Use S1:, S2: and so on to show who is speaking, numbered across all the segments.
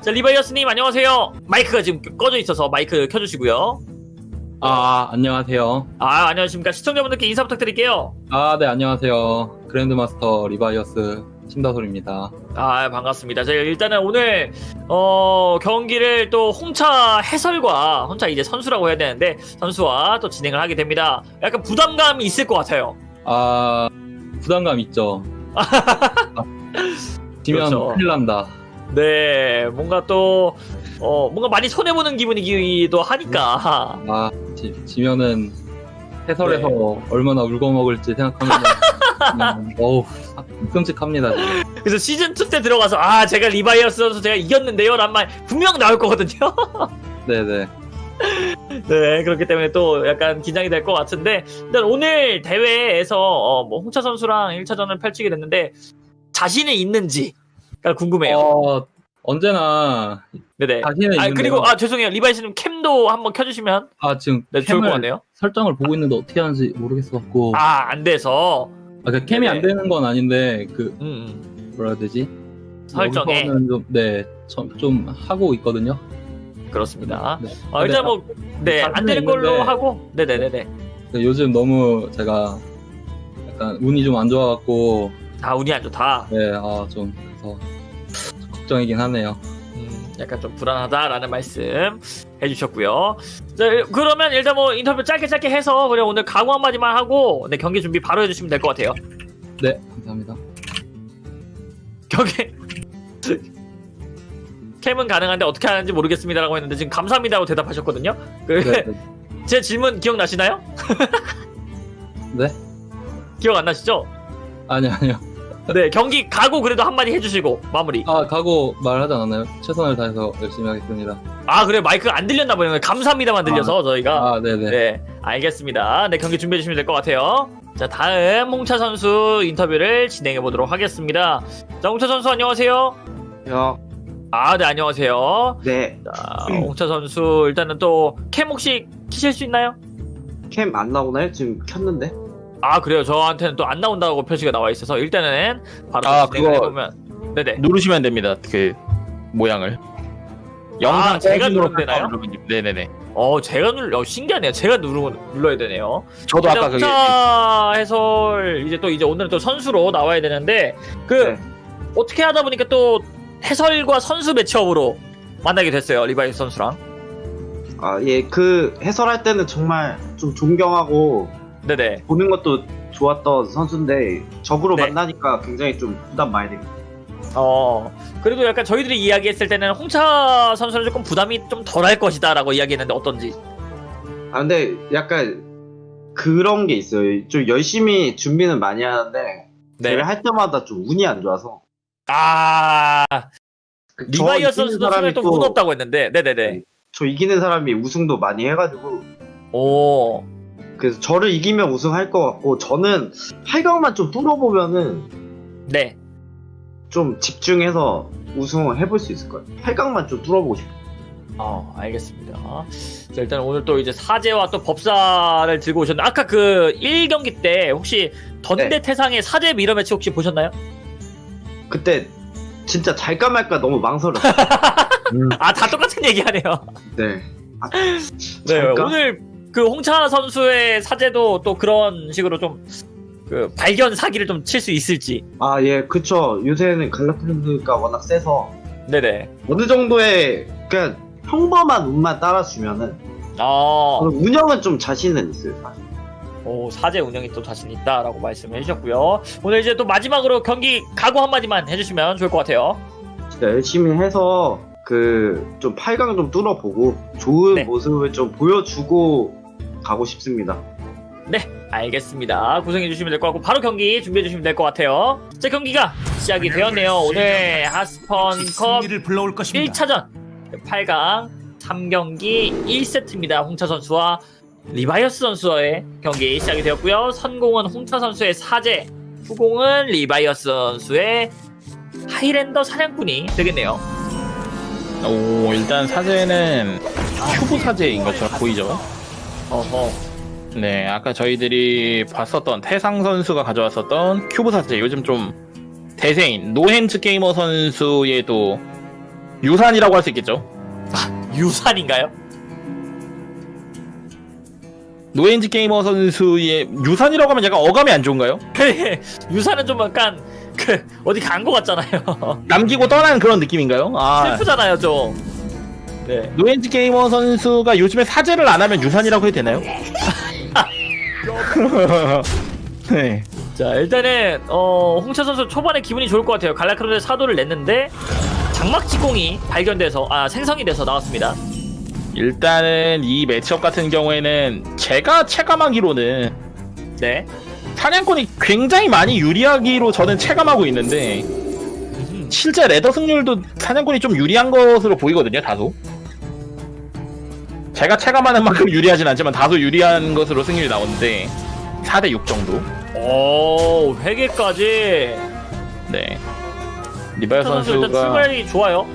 S1: 자 리바이어스님 안녕하세요. 마이크가 지금 꺼져 있어서 마이크 켜주시고요.
S2: 아, 안녕하세요.
S1: 아 안녕하십니까 시청자분들께 인사 부탁드릴게요.
S2: 아, 네, 안녕하세요. Grandmaster 리바이어스 심다솔입니다.
S1: 아 반갑습니다. 저희 일단은 오늘 어 경기를 또 홍차 해설과 홍차 이제 선수라고 해야 되는데 선수와 또 진행을 하게 됩니다. 약간 부담감이 있을 것 같아요.
S2: 아, 부담감 있죠. 아, 지면
S1: 그렇죠.
S2: 큰일 난다.
S1: 네 뭔가 또 어, 뭔가 많이 손해 보는 기분이기도 하니까
S2: 아, 지, 지면은 해설에서
S1: 네.
S2: 얼마나 울궈먹을지 생각하면 그냥, 어우, 끔찍합니다.
S1: 그래서 시즌 2 때 들어가서 아 제가 리바이어스 선수 제가 이겼는데요 라는 말 분명 나올 거거든요.
S2: 네네.
S1: 네, 그렇기 때문에 또 약간 긴장이 될 것 같은데, 일단 오늘 대회에서 어, 뭐 홍차 선수랑 1차전을 펼치게 됐는데, 자신이 있는지 가 궁금해요.
S2: 어, 언제나
S1: 네네.
S2: 자신은
S1: 아. 그리고, 아, 죄송해요. 리바이 씨는 캠도 한번 켜주시면
S2: 아, 지금
S1: 네, 좋을 것
S2: 캠을
S1: 같네요.
S2: 설정을 보고 있는데 어떻게 하는지 모르겠어갖고. 아,
S1: 아, 안 돼서.
S2: 그 캠이
S1: 네네.
S2: 안 되는 건 아닌데, 그,
S1: 음, 음,
S2: 뭐라 해야 되지?
S1: 설정에.
S2: 여기서는 좀, 네, 좀, 좀 하고 있거든요.
S1: 그렇습니다.
S2: 네.
S1: 어, 일단 뭐, 네, 안 되는 걸로
S2: 있는데.
S1: 하고, 네네네네.
S2: 근데 요즘 너무 제가 약간 운이 좀 안 좋아갖고,
S1: 아, 운이 안 좋다.
S2: 네, 아, 좀, 그래서 걱정이긴 하네요.
S1: 음, 약간 좀 불안하다라는 말씀 해주셨고요. 자, 그러면 일단 뭐 인터뷰 짧게 짧게 해서 그냥 오늘 각오 한마디만 하고 네, 경기 준비 바로 해주시면 될 것 같아요.
S2: 네, 감사합니다.
S1: 경기 캠은 가능한데 어떻게 하는지 모르겠습니다라고 했는데 지금 감사합니다라고 대답하셨거든요. 그,
S2: 네,
S1: 제 질문 기억나시나요?
S2: 네?
S1: 기억 안 나시죠?
S2: 아니요, 아니요.
S1: 네 경기 가고 그래도 한마디 해주시고 마무리.
S2: 아, 각오 말하지 않았나요? 최선을 다해서 열심히 하겠습니다.
S1: 아 그래 마이크가 안 들렸나 보네요. 감사합니다만 들려서 저희가.
S2: 아, 네네.
S1: 네, 알겠습니다. 네, 경기 준비해 주시면 될 것 같아요. 자, 다음 홍차 선수 인터뷰를 진행해 보도록 하겠습니다. 자, 홍차 선수 안녕하세요.
S3: 야,
S1: 아, 네, 안녕하세요.
S3: 네.
S1: 자, 홍차 선수 일단은 또 캠 혹시 키실 수 있나요?
S3: 캠 안 나오나요? 지금 켰는데.
S1: 아, 그래요. 저한테는 또 안 나온다고 표시가 나와 있어서 일단은 바로
S4: 아,
S1: 진행을
S4: 그거-
S1: 해보면 네네.
S4: 누르시면 됩니다. 그 모양을.
S1: 아, 제가
S4: 사진으로
S1: 누르면 되나요?
S4: 누르면. 네네네.
S1: 어, 제가 눌, 어, 신기하네요. 제가 누르, 눌러야 되네요.
S4: 저도 아까 그게
S1: 해설 이제 또 이제 오늘은 또 선수로 나와야 되는데 그
S3: 네.
S1: 어떻게 하다 보니까 또 해설과 선수 matchup으로 만나게 됐어요 리바이어스 선수랑
S3: 아, 예, 그 해설할 때는 정말 좀 존경하고
S1: 네네.
S3: 보는 것도 좋았던 선수인데 적으로
S1: 네.
S3: 만나니까 굉장히 좀 부담 많이 됩니다.
S1: 어 그래도 약간 저희들이 이야기했을 때는 홍차 선수는 조금 부담이 좀 덜할 것이다 라고 이야기했는데 어떤지.
S3: 아, 근데 약간 그런 게 있어요. 좀 열심히 준비는 많이 하는데 대회 할 때마다 좀 운이 안 좋아서.
S1: 아.
S3: 저
S1: 리바이어 선수도
S3: 사람이
S1: 처음에 또
S3: 또-
S1: 운 없다고 했는데. 네네 네.
S3: 저 이기는 사람이 우승도 많이 해가지고.
S1: 오
S3: 그래서 저를 이기면 우승할 것 같고 저는 8강만 좀 뚫어보면은
S1: 네.
S3: 좀 집중해서 우승을 해볼 수 있을 것 같아요. 8강만 좀 뚫어보고 싶어요.
S1: 어, 알겠습니다. 자, 일단 오늘 또 이제 사제와 또 법사를 들고 오셨는데, 아까 그 1경기 때 혹시 던대
S3: 네.
S1: 태상의 사제 미러 매치 혹시 보셨나요?
S3: 그때 진짜 잘까 말까 너무 망설였어요.
S1: 아, 다 똑같은 얘기 하네요.
S3: 네. 아,
S1: 네? 오늘 그 홍차 선수의 사제도 또 그런 식으로 좀, 그, 발견 사기를 좀 칠 수 있을지.
S3: 아, 예, 그쵸. 요새는 갈라프랜드가 워낙 세서
S1: 네네.
S3: 어느 정도의 그냥 평범한 운만 따라주면은
S1: 어,
S3: 저는 운영은 좀 자신은 있어요. 사실.
S1: 오, 사제 운영이 또 자신 있다라고 말씀해 주셨고요. 오늘 이제 또 마지막으로 경기 각오 한마디만 해주시면 좋을 것 같아요.
S3: 진짜 열심히 해서 그 좀 8강 좀 뚫어보고 좋은
S1: 네.
S3: 모습을 좀 보여주고 가고 싶습니다.
S1: 알겠습니다. 구성해 주시면 될 것 같고 바로 경기 준비해 주시면 될 것 같아요. 자 경기가 시작이 되었네요. 오늘 하스펀컵
S5: 승리를 불러올 것입니다.
S1: 1차전 8강 3경기 1세트입니다. 홍차 선수와 리바이어스 선수의 경기 시작이 되었고요. 선공은 홍차 선수의 사제, 후공은 리바이어스 선수의 하이랜더 사냥꾼이 되겠네요.
S4: 오 일단 사제는 큐브 사제인 것처럼 보이죠.
S1: 어허.
S4: 네 아까 저희들이 봤었던 태상 선수가 가져왔었던 큐브 사제 요즘 좀 대세인 노헨즈 게이머 선수의 또 유산이라고 할 수 있겠죠.
S1: 유산인가요?
S4: 노엔지 게이머 선수의 유산이라고 하면 약간 어감이 안 좋은가요?
S1: 유산은 좀 약간 그 어디 간거 같잖아요.
S4: 남기고 떠난 그런 느낌인가요? 아
S1: 슬프잖아요 좀. 네.
S4: 노엔지 게이머 선수가 요즘에 사제를 안 하면 유산이라고 해도 되나요? 네.
S1: 자 일단은 어 홍차 선수 초반에 기분이 좋을 것 같아요. 갈라크론의 사도를 냈는데 장막 지공이 발견돼서 아 생성이 돼서 나왔습니다.
S4: 일단은 이 매치업 같은 경우에는 제가 체감하기로는
S1: 네.
S4: 사냥꾼이 굉장히 많이 유리하기로 저는 체감하고 있는데 실제 레더 승률도 사냥꾼이 좀 유리한 것으로 보이거든요 다소 제가 체감하는 만큼 유리하진 않지만 다소 유리한 것으로 승률이 나오는데 4대6 정도
S1: 오 회개까지.
S4: 네 리바이어
S1: 홍차 선수 일단
S4: 선수가
S1: 출발이 좋아요.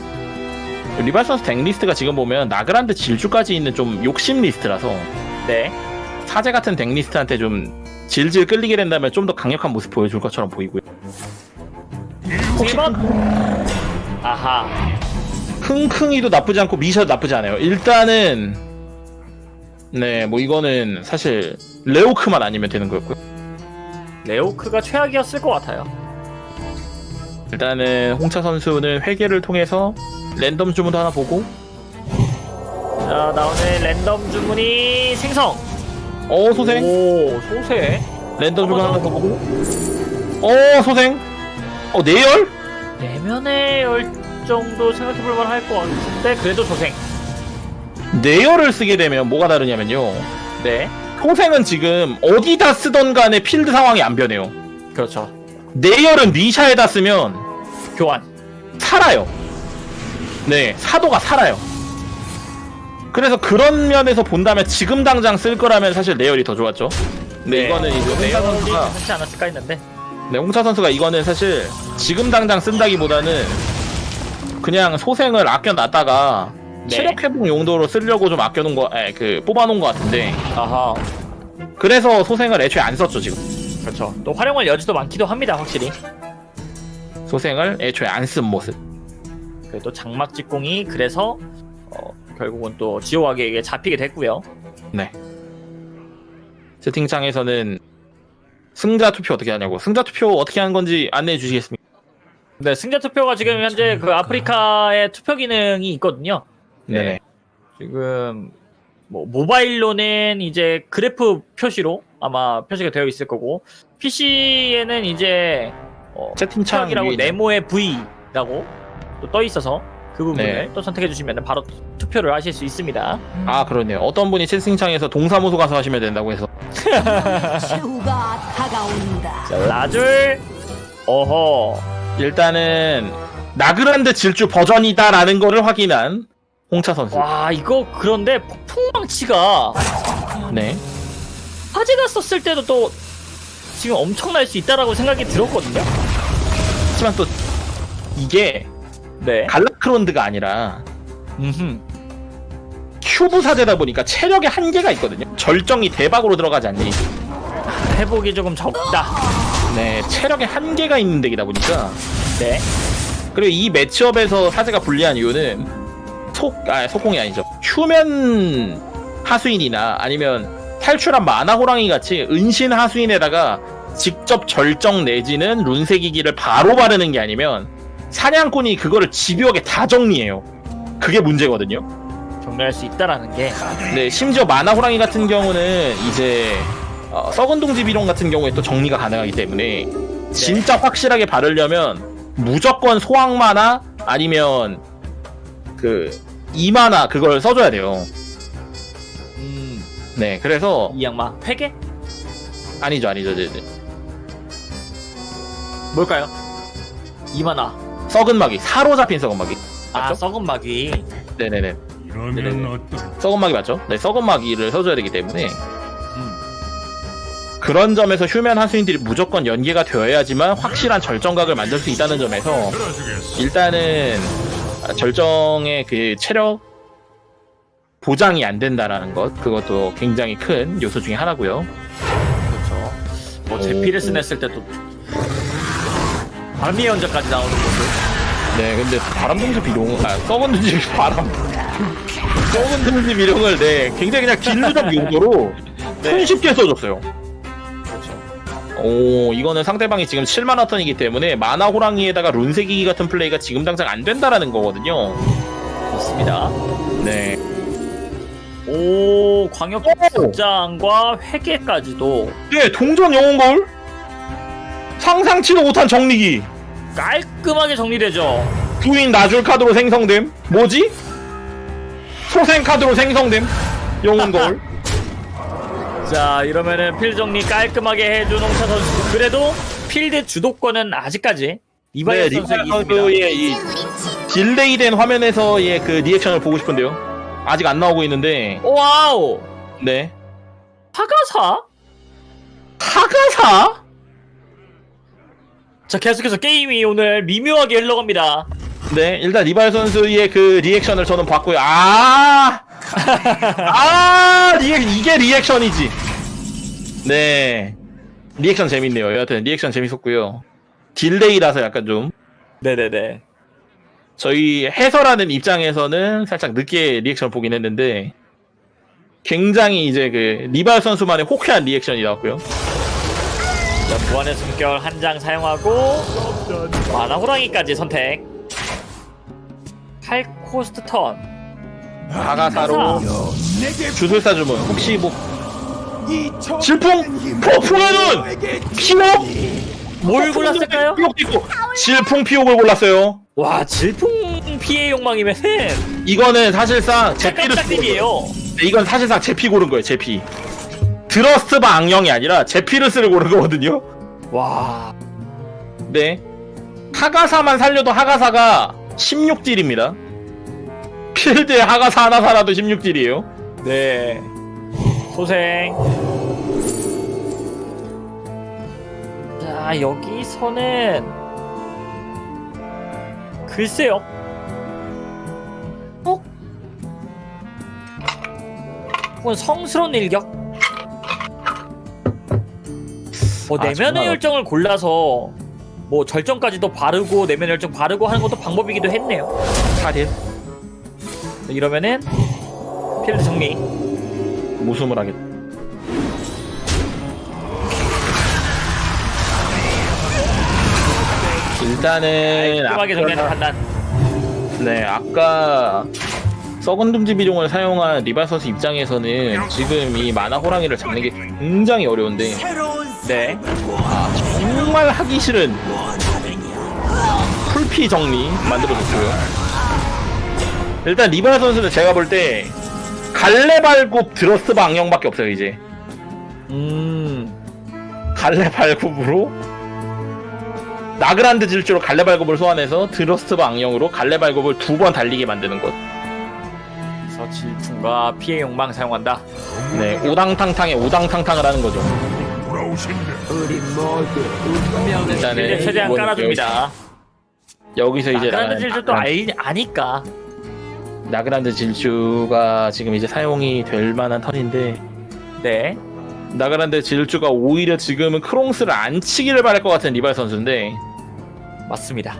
S4: 리바이어 선수 deck list가 지금 보면 나그란드 질주까지 있는 좀 욕심 리스트라서
S1: 네.
S4: 사제 같은 deck list한테 좀 질질 끌리게 된다면 좀 더 강력한 모습 보여줄 것처럼 보이고요
S1: 1번. 아하.
S4: 흥흥이도 나쁘지 않고 미샤도 나쁘지 않아요. 일단은 네, 뭐 이거는 사실 레오크만 아니면 되는 거였고요.
S1: 레오크가 최악이었을 것 같아요.
S4: 일단은 홍차 선수는 회계를 통해서 랜덤 주문도 하나 보고
S1: 자 나오는 랜덤 주문이 생성.
S4: 어 소생
S1: 오 소세.
S4: 랜덤 주문 하나 더 보고 어 소생 어 내열
S1: 내면의 열 정도 생각해볼 만 할 것 같은데 그래도 소생.
S4: 내열을 쓰게 되면 뭐가 다르냐면요.
S1: 네.
S4: 소생은 지금 어디다 쓰던 간에 필드 상황이 안 변해요.
S1: 그렇죠.
S4: 내열은 미샤에다 쓰면
S1: 교환.
S4: 살아요. 네, 사도가 살아요. 그래서 그런 면에서 본다면 지금 당장 쓸 거라면 사실 내열이 더 좋았죠. 네, 이거는 이제 홍차
S1: 내용이
S4: 선수가
S1: 괜찮지 않았을까 했는데.
S4: 네, 홍차 선수가 이거는 사실 지금 당장 쓴다기보다는 그냥 소생을 아껴놨다가
S1: 네.
S4: 체력 회복 용도로 쓰려고 좀 아껴놓은 거, 에, 그 뽑아놓은 것 같은데
S1: 아하.
S4: 그래서 소생을 애초에 안 썼죠 지금.
S1: 그렇죠. 또 활용할 여지도 많기도 합니다 확실히.
S4: 소생을 애초에 안 쓴 모습.
S1: 그래도 장막 직공이 그래서 어, 결국은 또 지오와게에게 잡히게 됐고요.
S4: 네. 채팅창에서는 승자 투표 어떻게 하냐고. 승자 투표 어떻게 하는 건지 안내해 주시겠습니까?
S1: 네 승자 투표가 지금 현재 그 아프리카의 투표 기능이 있거든요.
S4: 네.
S1: 지금 뭐 모바일로는 이제 그래프 표시로 아마 표시가 되어 있을 거고 PC에는 이제 어,
S4: 채팅창
S1: 투표이라고
S4: 위에
S1: 네모의 V라고 또 떠 있어서 그 부분을
S4: 네.
S1: 또 선택해 주시면 바로 투표를 하실 수 있습니다.
S4: 아 그러네요. 어떤 분이 채팅창에서 동사무소 가서 하시면 된다고 해서.
S1: 자, 라줄 어허
S4: 일단은 나그란드 질주 버전이다라는 거를 확인한 홍차 선수.
S1: 와 이거 그런데 폭풍망치가
S4: 네.
S1: 화제가 썼을 때도 또 지금 엄청날 수 있다라고 생각이 들었거든요.
S4: 하지만 또 이게
S1: 네.
S4: 갈라크론드가 아니라
S1: 음흠.
S4: 큐브 사제다 보니까 체력에 한계가 있거든요. 절정이 대박으로 들어가지 않니?
S1: 회복이 조금 적다.
S4: 네, 체력에 한계가 있는 덱이다 보니까
S1: 네.
S4: 그리고 이 매치업에서 사제가 불리한 이유는 속, 아, 속공이 아니죠. 휴면 하수인이나 아니면 탈출한 마나 호랑이 같이 은신 하수인에다가 직접 절정 내지는 룬세기기를 바로 바르는 게 아니면 사냥꾼이 그거를 집요하게 다 정리해요. 그게 문제거든요.
S1: 정리할 수 있다라는 게
S4: 네, 심지어 마나 호랑이 같은 경우는 이제 어, 썩은 동집 이론 같은 경우에 또 정리가 가능하기 때문에 진짜 확실하게 바르려면 무조건 소황마나 아니면 그 이마나 그걸 써줘야 돼요.
S1: 음,
S4: 네, 그래서
S1: 이 양마 회계
S4: 아니죠, 아니죠, 이제
S1: 뭘까요? 이만화.
S4: 썩은 마귀 사로 잡힌 썩은 마귀.
S1: 아
S4: 맞죠?
S1: 썩은 마귀.
S4: 네네네,
S6: 이러면
S1: 네네네.
S6: 어떤
S4: 썩은 마귀 맞죠? 네, 썩은 마귀를 써줘야 되기 때문에
S1: 음.
S4: 그런 점에서 휴면 하수인들이 무조건 연계가 되어야지만 확실한 절정각을 만들 수 있다는 점에서. 일단은 절정의 그 체력 보장이 안 된다라는 것 그것도 굉장히 큰 요소 중에 하나고요.
S1: 그렇죠. 뭐 제피레스 냈을 때도 발미 연자까지 나오는 모습.
S4: 네, 근데 바람 동지 비룡, 아, 썩은 동지 바람. 썩은 동지 비룡을, 네, 굉장히 그냥 길루적 용도로
S1: 네.
S4: 손쉽게 써줬어요. 오, 이거는 상대방이 지금 7만화 턴이기 때문에 마나 호랑이에다가 룬세기기 같은 플레이가 지금 당장 안 된다라는 거거든요.
S1: 좋습니다.
S4: 네.
S1: 오 광역
S4: 오!
S1: 장과 회계까지도
S4: 네, 동전 거울? 상상치도 못한 정리기.
S1: 깔끔하게 정리되죠.
S4: 부인 나줄 카드로 생성됨. 뭐지? 소생 카드로 생성됨. 거울.
S1: 자 이러면은 필드 정리 깔끔하게 해준 홍차 선수. 그래도 필드 주도권은 아직까지
S4: 네,
S1: 선수에게
S4: 리바이어
S1: 있습니다.
S4: 선수의 이 딜레이된 화면에서의 그 리액션을 보고 싶은데요. 아직 안 나오고 있는데,
S1: 와우
S4: 네.
S1: 화가사?
S4: 하가사?
S1: 자 계속해서 게임이 오늘 미묘하게 흘러갑니다.
S4: 네, 일단 리발 선수의 그 리액션을 저는 봤고요. 아, 아, 리액 이게 리액션이지. 네, 리액션 재밌네요. 여하튼 리액션 재밌었고요. 딜레이라서 약간 좀
S1: 네네네.
S4: 저희 해설하는 입장에서는 살짝 늦게 리액션 보긴 했는데 굉장히 이제 그 리발 선수만의 호쾌한 리액션이 나왔고요.
S1: 자 무한의 숨결 한 장 사용하고 마나 호랑이까지 선택. 8코스트 턴.
S4: 하가사로 주술사 주문 혹시 뭐 질풍 폭풍의 눈 피옥
S1: 뭘 골랐을까요?
S4: 피옥도 있고 질풍 피옥을 골랐어요.
S1: 와 질풍 피해 욕망이면은
S4: 이거는 사실상 제피를 쓰고. 네, 이건 사실상 제피 고른 거예요. 제피. 드러스트바 악령이 아니라 제피르스를 고른 거거든요.
S1: 와
S4: 네. 하가사만 살려도 하가사가 16딜입니다. 필드에 하가사 하나 살아도 16딜이에요.
S1: 네. 소생. 자, 여기서는 글쎄요. 어? 혹은 성스러운 일격? 뭐
S4: 아,
S1: 내면의 열정을 골라서 뭐 절정까지도 바르고 내면의 열정 바르고 하는 것도 방법이기도 했네요.
S4: 차딜
S1: 이러면은 필드 정리.
S4: 모숨을 하겠다. 일단은
S1: 깔끔하게 정리하는 판단.
S4: 네, 아까 썩은 둥지 비룡을 사용한 리발 선수 입장에서는 지금 이 마나 호랑이를 잡는 게 굉장히 어려운데
S1: 네.
S4: 아, 정말 하기 싫은 full피 정리 만들어줬고요. 일단 리발 선수는 제가 볼 때 갈래발굽 bloodlust 방향밖에 없어요 이제
S1: 음.
S4: 갈래발굽으로 나그란드 질주로 갈래발굽을 소환해서 bloodlust 방향으로 갈래발굽을 두 번 달리게 만드는 것.
S1: 그래서 질풍과 피의 욕망 사용한다.
S4: 네, 우당탕탕에 우당탕탕을 하는 거죠. 일단은
S1: 최대한 깔아줍니다.
S4: 여기서 이제
S1: 나그란드 질주 또 알, 아니까.
S4: 나그란드 질주가 지금 이제 사용이 될 만한 턴인데
S1: 네.
S4: 나그란드 질주가 오히려 지금은 크롱스를 안 치기를 바랄 것 같은 리발 선수인데
S1: 맞습니다.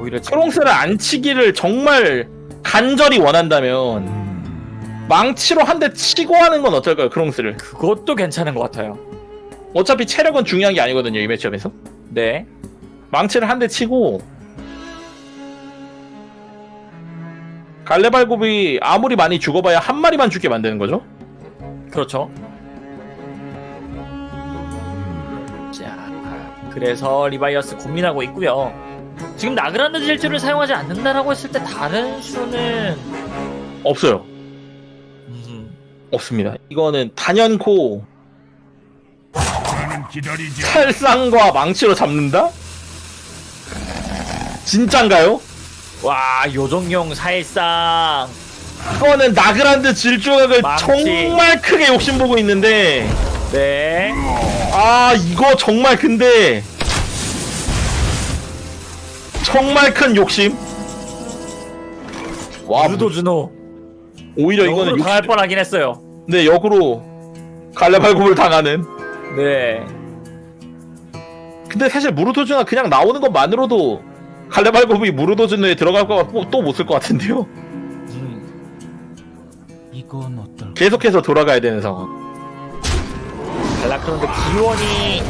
S1: 오히려 지금
S4: 크롱스를 안 치기를 정말 간절히 원한다면 망치로 한 대 치고 하는 건 어떨까요 크롱스를
S1: 그것도 괜찮은 것 같아요.
S4: 어차피 체력은 중요한 게 아니거든요 이 매치업에서
S1: 네.
S4: 망치를 한 대 치고 갈래발굽이 아무리 많이 죽어봐야 한 마리만 죽게 만드는 거죠
S1: 그렇죠. 자, 그래서 리바이어스 고민하고 있고요. 지금 나그란드 질주를 사용하지 않는다라고 했을 때 다른 수는
S4: 없어요
S1: 음,
S4: 없습니다 이거는 단연코 살상과 망치로 잡는다? 진짠가요?
S1: 와 요정용 사일상
S4: 이거는 나그란드 질주각을
S1: 망치.
S4: 정말 크게 욕심보고 있는데
S1: 네.
S4: 아 이거 정말 근데 정말 큰 욕심 와
S1: 유도 준호
S4: 오히려 이거는
S1: 이거는
S4: 욕심,
S1: 당할 뻔하긴 했어요.
S4: 네 역으로 갈래발굽을 당하는
S1: 네.
S4: 근데 사실 무르토즈가 그냥 나오는 것만으로도 칼레발굽이 무르도즈노에 들어갈 거가 또못 쓸 것 같은데요.
S1: 음.
S6: 이건 어떨까?
S4: 계속해서 돌아가야 되는 상황.
S1: 갈라크론드 기원이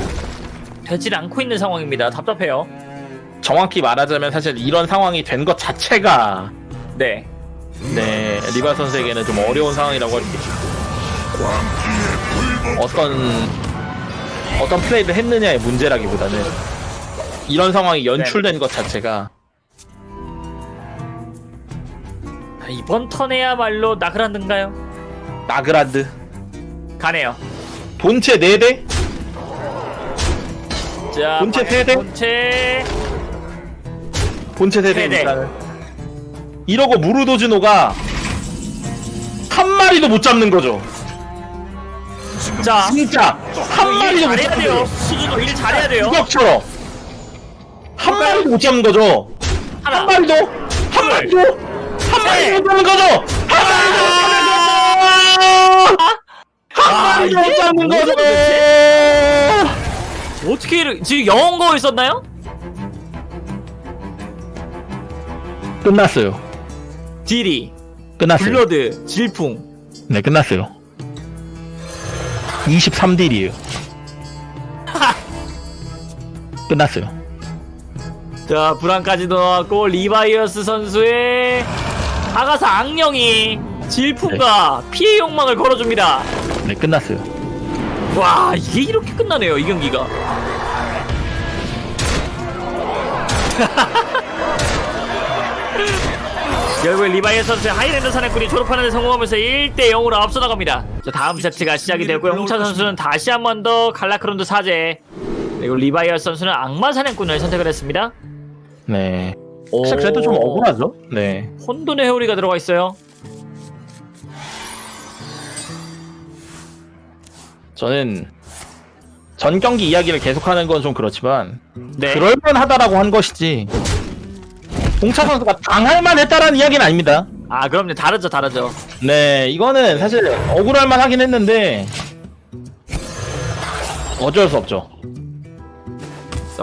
S1: 되질 않고 있는 상황입니다. 답답해요.
S4: 정확히 말하자면 사실 이런 상황이 된 것 자체가
S1: 네.
S4: 네 리바 선수에게는 좀 어려운 상황이라고 할 수 있고 어떤 어떤 플레이를 했느냐의 문제라기보다는 이런 상황이 연출된 것 자체가
S1: 아, 이번 턴에야말로 나그란드인가요?
S4: 나그라드
S1: 가네요.
S4: 본체 4대
S1: 자,
S4: 본체
S1: 방향
S4: 세대?
S1: 본체
S4: 본체
S1: 세대.
S4: 3대입니다 이러고 무르도즈노가 한 마리도 못 잡는 거죠
S1: 자,
S4: 진짜
S1: 한일
S4: 마리도 못 잡는
S1: 돼요.
S4: 거죠
S1: 수준으로 일 잘해야 돼요.
S4: 구석처럼 한 마리도 못 잡는 거죠? 한
S1: 하나,
S4: 마리도? 한 마리도? 한 마리도 못 잡는 거죠? 한 마리도 못 잡는
S1: 아, 이게
S4: 거죠?
S1: 뭐지? 어떻게 이렇게 지금 영혼 거울 썼나요?
S4: 끝났어요.
S1: 딜이,
S4: 끝났어요.
S1: 블러드, 질풍.
S4: 네 끝났어요. 23딜이에요. 끝났어요
S1: 자, 불안까지 넣어갖고 리바이어스 선수의 하가사 악령이 질풍과 피의 욕망을 걸어줍니다.
S4: 네 끝났어요
S1: 와, 이게 이렇게 끝나네요, 이 경기가. 결국 리바이어스 선수의 하이랜더 사냥꾼이 졸업하는 데 성공하면서 1대 0으로 앞서 나갑니다. 자, 다음 세트가 시작이 되고요. 홍차 선수는 다시 한 번 더 갈라크론드 사제 그리고 리바이어스 선수는 악마 사냥꾼을 선택을 했습니다.
S4: 네 사실 그래도 좀 억울하죠 네
S1: 혼돈의 회오리가 들어가 있어요.
S4: 저는 전 경기 이야기를 계속하는 건 좀 그렇지만
S1: 네.
S4: 그럴만하다라고 한 것이지 홍차 선수가 당할 만했다라는 이야기는 아닙니다
S1: 아, 그럼요. 다르죠, 다르죠.
S4: 네 이거는 사실 억울할 만 하긴 했는데 어쩔 수 없죠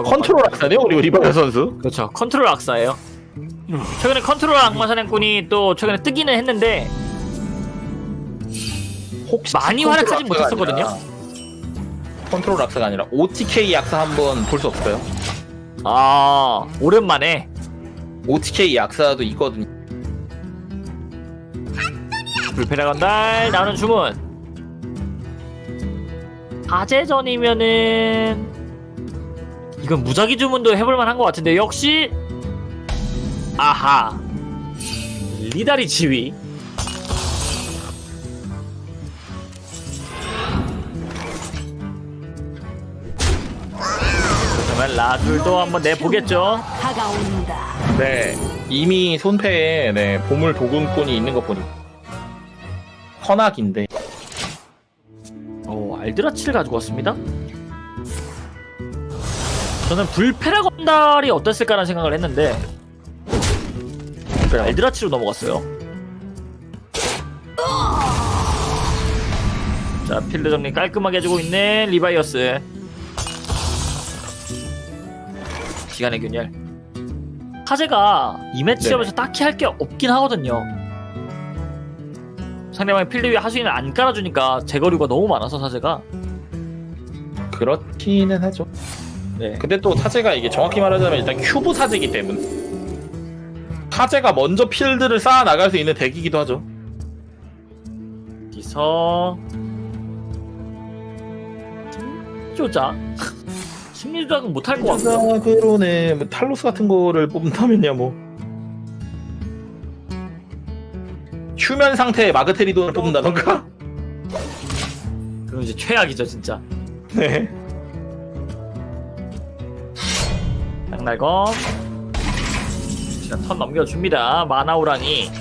S4: 컨트롤 악사네요 우리 리바이어 선수
S1: 그렇죠. 컨트롤 악사예요. 최근에 컨트롤 악마 사냥꾼이 또 최근에 뜨기는 했는데
S4: 혹시
S1: 많이
S4: 악사가
S1: 못했었거든요.
S4: 컨트롤 악사가 아니라 OTK 악사 한번 볼 수 없을까요?
S1: 아 오랜만에
S4: OTK 악사도 있거든요
S1: 불패라 건달 나오는 주문 사제전이면은 이건 무작위 주문도 해볼 만한 것 같은데 역시 아하. 리다리 지휘. 그러면 라둘도 한번 내보겠죠.
S4: 네 이미 손패에 네, 보물 도금꾼이 있는 거 보니 헌악인데.
S1: 오, 알드라치를 가지고 왔습니다. 저는 불패라 건달이 어땠을까라는 생각을 했는데 알드라치로 넘어갔어요. 자, 필드 정리 깔끔하게 해주고 있는 리바이어스. 시간의 균열. 사제가 이 매치업에서 딱히 할 게 없긴 하거든요. 상대방이 필드 위에 하수인을 안 깔아주니까 제거류가 너무 많아서 사제가
S4: 그렇기는 하죠
S1: 네.
S4: 근데 또 사제가 이게 정확히 말하자면 일단 큐브 사제이기 때문에 사제가 먼저 필드를 쌓아 나갈 수 있는 덱이기도 하죠.
S1: 여기서 조작 심리 조작은 못할 것
S4: 아, 그러네. 뭐 탈노스 같은 거를 뽑는다면야 뭐. 휴면 상태의 마그테리돈을 뽑는다던가?
S1: 그럼 이제 최악이죠 진짜.
S4: 네
S1: 양날검. 자, 턴 넘겨줍니다. 마나우랑이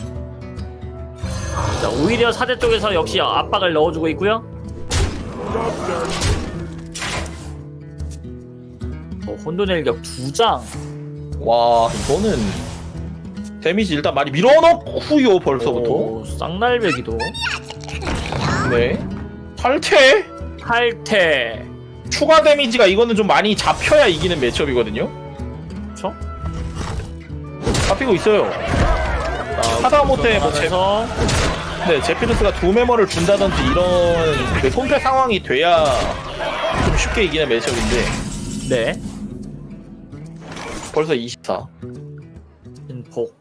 S1: 자 오히려 사대 쪽에서 역시 압박을 넣어주고 있고요. 어, 혼돈의 일격 두장.
S4: 와 이거는 데미지 일단 많이 밀어넣고요 벌써부터.
S1: 쌍날배기도.
S4: 네. 탈퇴?
S1: 탈퇴.
S4: 추가 데미지가 이거는 좀 많이 잡혀야 이기는 매치업이거든요.
S1: 그쵸?
S4: 잡히고 있어요. 하다못해 뭐 제,
S1: 그래서.
S4: 네, 제피루스가 두 메모를 준다든지 이런 그 손패 상황이 돼야 좀 쉽게 이기는 매치업인데.
S1: 네.
S4: 벌써 24.
S1: 진폭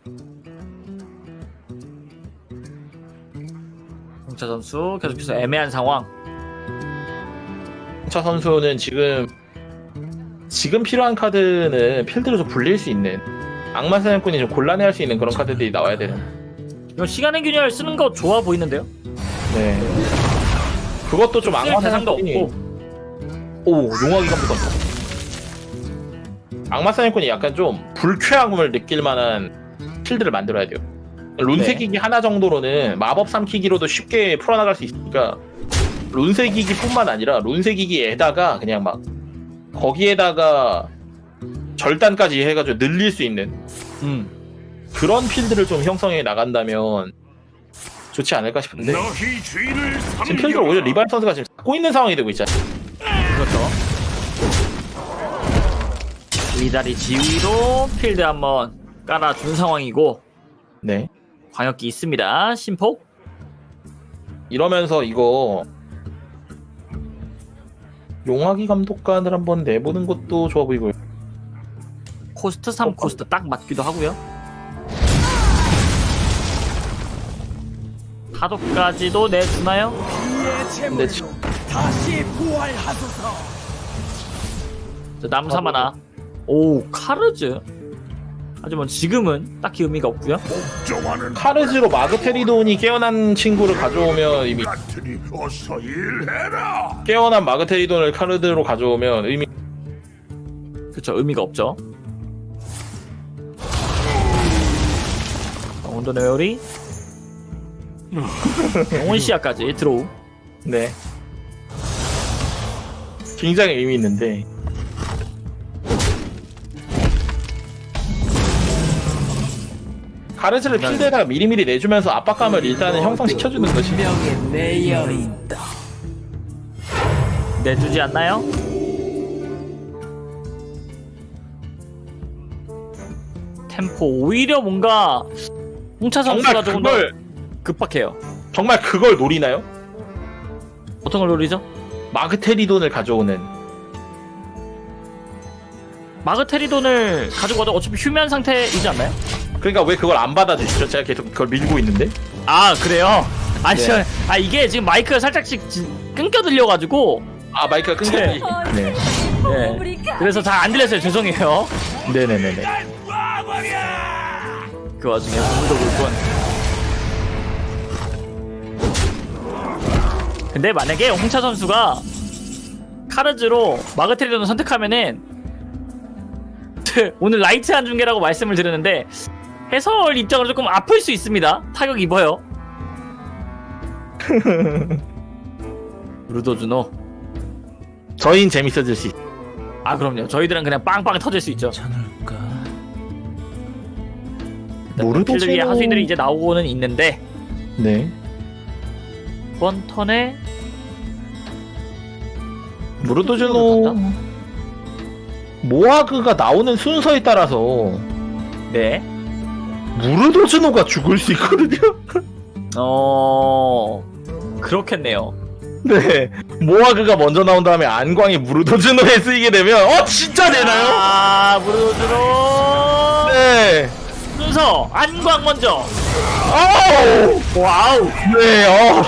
S1: 홍차 선수 계속해서 애매한 상황.
S4: 홍차 선수는 지금 지금 필요한 카드는 필드로 좀 불릴 수 있는 악마 사냥꾼이 좀 곤란해할 수 있는 그런 카드들이 나와야 되는.
S1: 이거 시간의 균열 쓰는 거 좋아 보이는데요?
S4: 네. 그것도
S1: 좀쓸
S4: 악마 사냥꾼이
S1: 없고
S4: 오 용화기가 묻었어. 악마 사냥꾼이 약간 좀 불쾌함을 느낄 만한 필드를 만들어야 돼요. 룬세기기 하나 정도로는 마법 삼키기로도 쉽게 풀어나갈 수 있으니까 룬세기기뿐만 아니라 룬세기기에다가 그냥 막 거기에다가 절단까지 해가지고 늘릴 수 있는
S1: 음.
S4: 그런 필드를 좀 형성해 나간다면 좋지 않을까 싶은데 지금 필드를 오히려 리발 선수가 지금 잡고 있는 상황이 되고 있잖아요.
S1: 그렇죠 리다리 지휘로 필드 한번 깔아준 상황이고
S4: 네.
S1: 광역기 있습니다 심폭
S4: 이러면서 이거 용화기 감독관을 한번 내보는 것도 좋아 보이고요.
S1: 코스트 3 코스트 딱 맞기도 하고요. 파도까지도 내주나요?
S4: 근데 지-
S1: 저 남은 4마나. 오 카르즈. 하지만 지금은 딱히 의미가 없고요.
S4: 카르즈로 마그테리돈이 깨어난 친구를 가져오면 이미 깨어난 마그테리돈을 카르즈로 가져오면 의미
S1: 그쵸 의미가 없죠 온도네 요리? 영혼 시야까지 들어오
S4: 네. 굉장히 의미 있는데. 카르즈를 필드에다가 미리미리 내주면서 압박감을 일단은 형성시켜주는 것이
S1: 내주지 않나요? 템포 오히려 뭔가 홍차 선수가
S4: 정말
S1: 조금 더
S4: 그걸
S1: 급박해요
S4: 정말 그걸 노리나요?
S1: 어떤 걸 노리죠?
S4: 마그테리돈을 가져오는
S1: 마그테리돈을 가지고 와도 어차피 휴면 상태이지 않나요?
S4: 그러니까 왜 그걸 안 받아주시죠? 제가 계속 그걸 밀고 있는데
S1: 아 그래요? 아니
S4: 네.
S1: 저, 아 이게 지금 마이크가 살짝씩 지- 끊겨 들려가지고
S4: 아 마이크가 끊겼지 네.
S1: 네. 그래서 잘 안 들렸어요 죄송해요
S4: 네네네네
S1: 그 와중에 물도 불건 근데 만약에 홍차 선수가 카르즈로 마그테리돈을 선택하면은 오늘 light한 중계라고 말씀을 드렸는데 해설 입장으로 조금 아플 수 있습니다. 타격 입어요. 루도주노.
S4: 저희는 재밌어질 수 있...
S1: 아 그럼요. 저희들은 그냥 빵빵 터질 수 있죠.
S6: 괜찮을까?
S4: 모르도
S1: 필드 위에
S4: 제로-
S1: 하수인들이 이제 나오고는 있는데
S4: 네.
S1: 이번 턴에
S4: 무르도즈노 모아그가 나오는 순서에 따라서
S1: 네.
S4: 무르도즈노가 죽을 수 있거든요.
S1: 어 그렇겠네요.
S4: 네. 모아그가 먼저 나온 다음에 안광이 무르도즈노에 쓰이게 되면 어 진짜 되나요?
S1: 아 무르도즈노?
S4: 네
S1: 순서 안광 먼저.
S4: 아우
S1: 와우
S4: 네어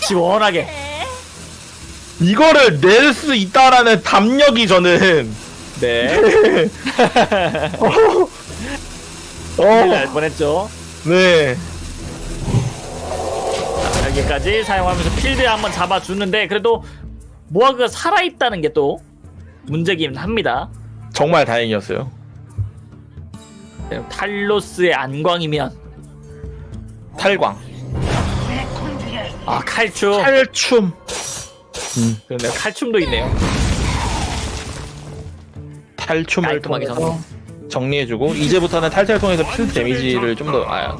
S1: 시원하게.
S4: 이거를 낼 수 있다라는 담력이 저는
S1: 네. 큰일 날
S4: 어,
S1: 뻔했죠.
S4: 네.
S1: 여기까지 사용하면서 필드에 한번 잡아주는데 그래도 모아그가 살아있다는 게 또 문제긴 합니다.
S4: 정말 다행이었어요.
S1: 네, 탈로스의 안광이면
S4: 탈광,
S1: 아 칼춤.
S4: 탈춤.
S1: 그러네요. 칼춤도 있네요.
S4: 탈춤을 통해서 정리 해주고 이제부터는 탈퇴를 통해서 필드 데미지를 좀 더 아,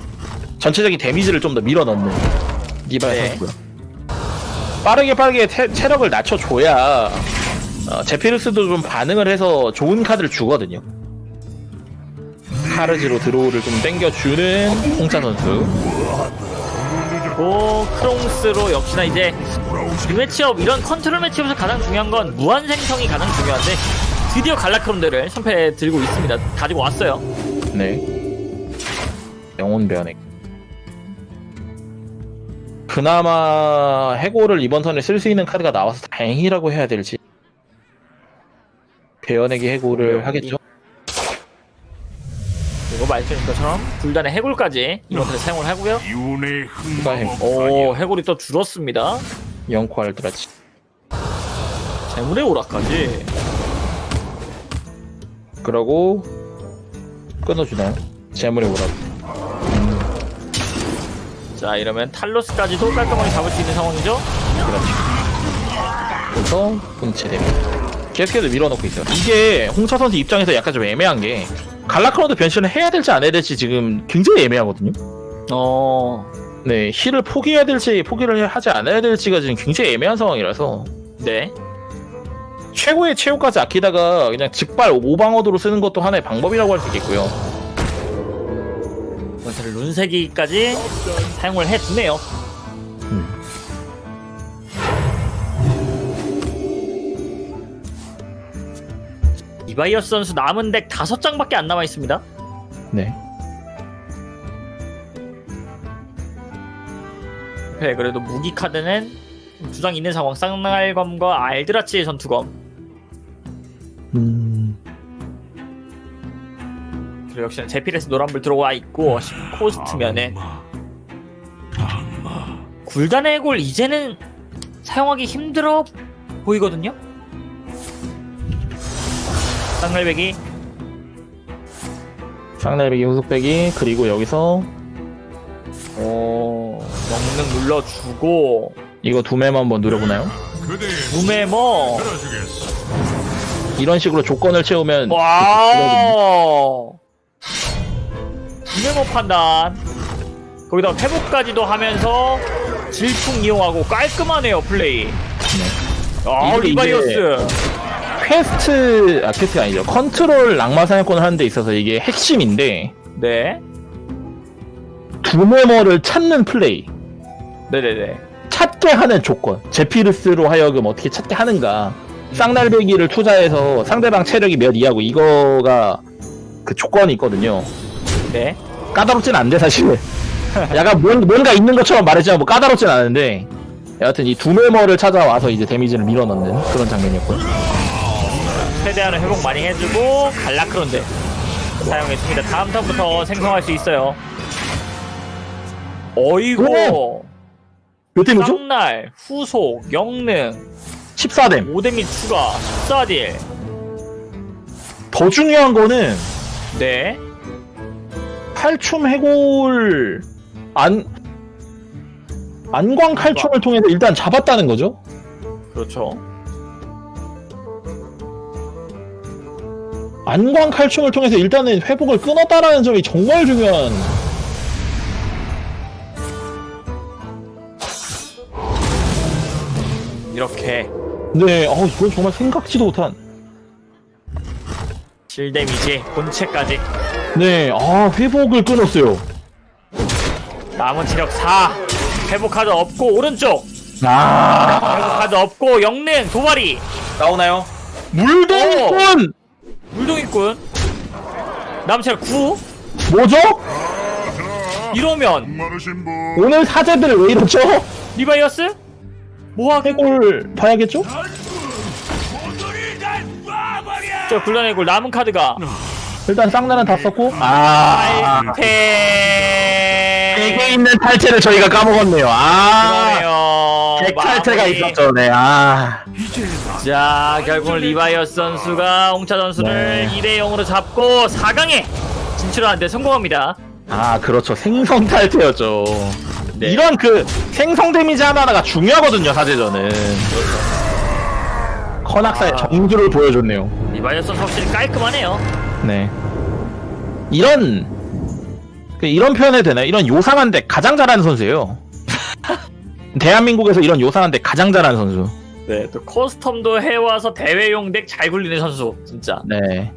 S4: 전체적인 데미지를 좀 더 밀어넣는 리발
S1: 네.
S4: 선수고요. 빠르게 빠르게 태- 체력을 낮춰줘야 어, 제피르스도 좀 반응을 해서 좋은 카드를 주거든요. 카르즈로 draw를 좀 땡겨주는 홍차 선수.
S1: 오 크롱스로 역시나 이제 이 매치업 이런 컨트롤 매치업에서 가장 중요한 건 무한 생성이 가장 중요한데 드디어 갈라크론드를 선패 들고 있습니다. 가지고 왔어요.
S4: 네. 영혼 변액. 그나마 해골을 이번 턴에 쓸 수 있는 카드가 나와서 다행이라고 해야 될지. 배연에게 해골을 하겠죠?
S1: 말씀드린 것처럼 불단의 해골까지 이번 턴에 사용을 하고요. 해오 해골이 또 줄었습니다.
S4: 영코 알드라치.
S1: 재물의 오라까지.
S4: 그러고 끊어주나요? 재물의 오락.
S1: 자 이러면 탈로스까지도 깔끔하게 잡을 수 있는 상황이죠.
S4: 그렇죠. 그래서 분체됩니다. 계속해서 밀어넣고 있어요. 이게 홍차 선수 입장에서 약간 좀 애매한 게 갈라크로드 변신을 해야 될지 안 해야 될지 지금 굉장히 애매하거든요.
S1: 어
S4: 네, 힐을 포기해야 될지 포기를 하지 않아야 될지가 지금 굉장히 애매한 상황이라서
S1: 네.
S4: 최고의 체육까지 아끼다가 그냥 직발 오방어도로 쓰는 것도 하나의 방법이라고 할 수 있겠고요.
S1: 원태를 룬세기까지 사용을 해두네요. 이바이어스 선수 남은 덱 다섯 장밖에 안 남아 있습니다.
S4: 네.
S1: 네, 그래도 무기 카드는 두 장 있는 상황. 쌍날검과 알드라치의 전투검.
S4: 음.
S1: 그리고 역시나 제필에서 노란불 들어와 있고 코스트면은 굴단의 해골 이제는 사용하기 힘들어 보이거든요. 쌍날배기.
S4: 쌍날배기 후속배기 그리고 여기서
S1: 오 영능 눌러주고.
S4: 이거 두매만 한번 누려보나요?
S6: 들어주겠어.
S4: 이런 식으로 조건을 채우면
S1: 와 무메머 판단. 거기다 회복까지도 하면서 질풍 이용하고 깔끔하네요 플레이. 아
S4: 이게
S1: 리바이어스
S4: 퀘스트 아 quest가 아니죠. 컨트롤 악마 사냥꾼을 하는 데 있어서 이게 핵심인데
S1: 네.
S4: 둠해머를 찾는 플레이.
S1: 네네네.
S4: 찾게 하는 조건. 제피르스로 하여금 어떻게 찾게 하는가. 쌍날베기를 투자해서 상대방 체력이 몇 이하고 이거가 그 조건이 있거든요.
S1: 네.
S4: 까다롭진 않은데 사실. 약간 뭔, 뭔가 있는 것처럼 말했지만 뭐 까다롭진 않은데. 여하튼 이 두메머를 찾아와서 이제 데미지를 밀어넣는 그런 장면이었고요
S1: 최대한의 회복 많이 해주고 갈라크론드 사용했습니다. 다음 턴부터 생성할 수 있어요. 어이구.
S4: 몇 데미죠?
S1: 쌍날 후속 영능
S4: 14뎀
S1: 5데미 추가 14딜.
S4: 더 중요한 거는
S1: 네.
S4: 칼춤 해골 안 안광 칼춤을 통해서 일단 잡았다는 거죠.
S1: 그렇죠
S4: 안광 칼춤을 통해서 일단은 회복을 끊었다라는 점이 정말 중요한.
S1: 이렇게
S4: 네, 어 이건 정말 생각지도 못한.
S1: 7데미지 본체까지
S4: 네, 아 회복을 끊었어요.
S1: 남은 체력 4 회복 카드 없고 오른쪽
S4: 아
S1: 회복 카드 없고 영능 도발이
S4: 나오나요? 물동꾼
S1: 물동이꾼 체력 9
S4: 뭐죠?
S1: 이러면.
S4: 오늘 사제들 왜 이러죠?
S1: 리바이어스? 뭐하게
S4: 해골 봐야겠죠?
S1: 저 굴러내 골 남은 카드가
S4: 일단 쌍나는 다 썼고 아
S1: 탈퇴
S4: 되게 있는 탈퇴를 저희가 까먹었네요. 아
S1: 그러네요
S4: 백 탈퇴가. 있었죠. 네. 아
S1: 자 결국은 리바이어스 선수가 홍차 선수를
S4: 네.
S1: 2대 0으로 잡고 4강에 진출하는데 성공합니다
S4: 아 그렇죠 생성 탈퇴였죠
S1: 네.
S4: 이런 그 생성 데미지 하나하나가 중요하거든요 사제전은 컨악사의
S1: 아.
S4: 정수를 보여줬네요
S1: 리바이어스 선수 확실히 깔끔하네요
S4: 네 이런 그 이런 표현해도 되나요? 이런 요상한 데 가장 잘하는 선수예요 대한민국에서 이런 요상한 데 가장 잘하는 선수.
S1: 네, 또 custom도 해와서 대회용 덱 잘 굴리는 선수 진짜.
S4: 네